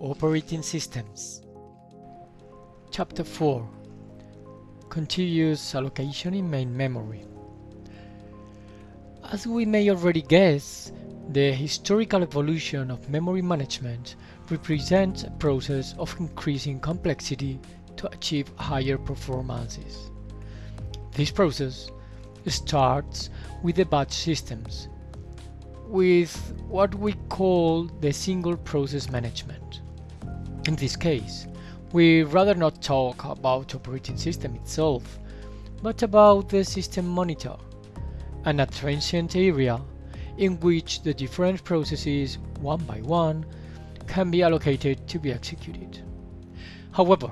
Operating Systems Chapter 4 Contiguous Allocation in Main Memory As we may already guess, the historical evolution of memory management represents a process of increasing complexity to achieve higher performances. This process starts with the batch systems, with what we call the single process management. In this case, we rather not talk about operating system itself, but about the system monitor, an transient area in which the different processes, one by one, can be allocated to be executed. However,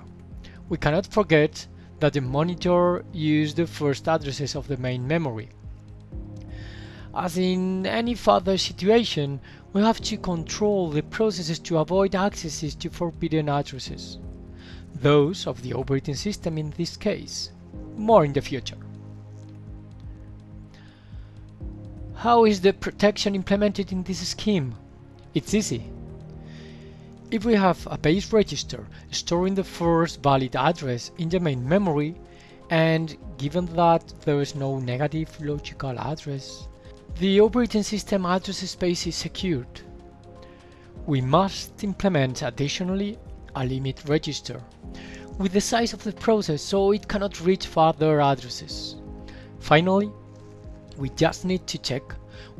we cannot forget that the monitor uses the first addresses of the main memory. As in any further situation, we have to control the processes to avoid accesses to forbidden addresses. Those of the operating system in this case. More in the future. How is the protection implemented in this scheme? It's easy. If we have a base register storing the first valid address in the main memory, and given that there is no negative logical address, the operating system address space is secured. We must implement additionally a limit register with the size of the process so it cannot reach further addresses. Finally, we just need to check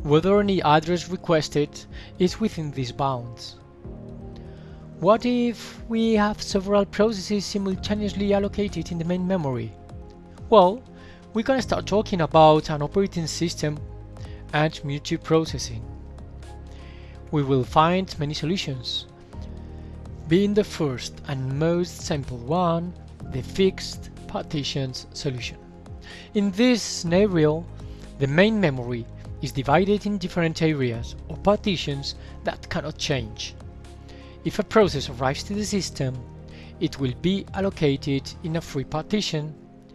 whether any address requested is within these bounds. What if we have several processes simultaneously allocated in the main memory? Well, we can start talking about an operating system and multiprocessing. We will find many solutions, being the first and most simple one, the fixed partitions solution. In this scenario, the main memory is divided in different areas or partitions that cannot change. If a process arrives to the system, it will be allocated in a free partition,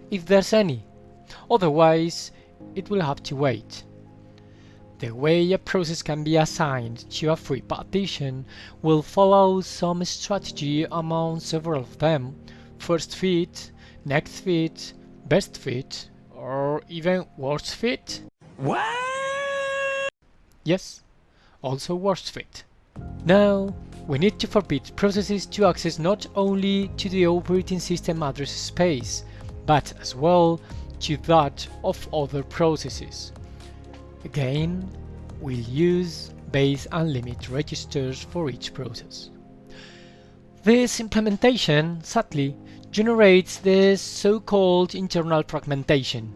if there's any, otherwise it will have to wait. The way a process can be assigned to a free partition will follow some strategy among several of them, first fit, next fit, best fit, or even worst fit. What? Yes, also worst fit. Now, we need to forbid processes to access not only to the operating system address space, but as well to that of other processes. Again, we'll use base and limit registers for each process. This implementation, sadly, generates the so-called internal fragmentation,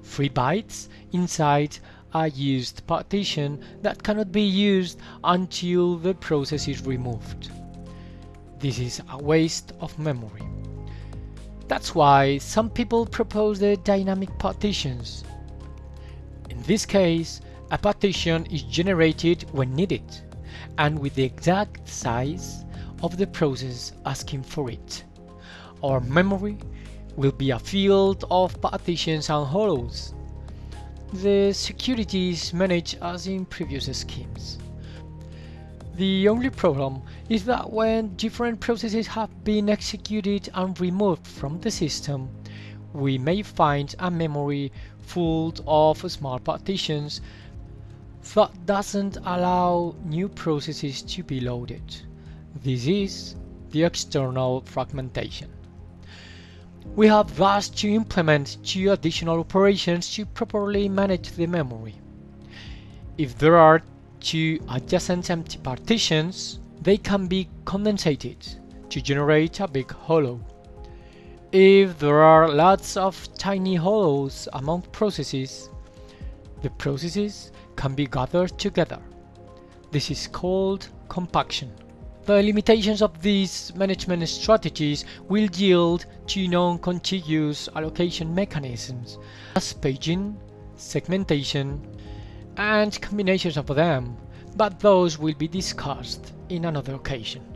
free bytes inside a used partition that cannot be used until the process is removed. This is a waste of memory. That's why some people propose the dynamic partitions. In this case, a partition is generated when needed, and with the exact size of the process asking for it. Our memory will be a field of partitions and hollows the security is managed as in previous schemes. The only problem is that when different processes have been executed and removed from the system, we may find a memory full of small partitions that doesn't allow new processes to be loaded. This is the external fragmentation. We have thus to implement two additional operations to properly manage the memory. If there are two adjacent empty partitions, they can be condensated to generate a big hollow. If there are lots of tiny hollows among processes, the processes can be gathered together. This is called compaction. The limitations of these management strategies will yield to non-contiguous allocation mechanisms, as paging, segmentation, and combinations of them, but those will be discussed in another occasion.